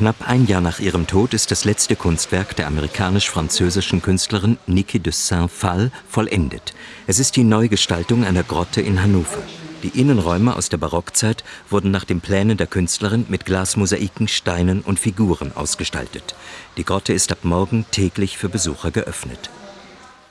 Knapp ein Jahr nach ihrem Tod ist das letzte Kunstwerk der amerikanisch-französischen Künstlerin Niki de Saint-Phal vollendet. Es ist die Neugestaltung einer Grotte in Hannover. Die Innenräume aus der Barockzeit wurden nach den Plänen der Künstlerin mit Glasmosaiken, Steinen und Figuren ausgestaltet. Die Grotte ist ab morgen täglich für Besucher geöffnet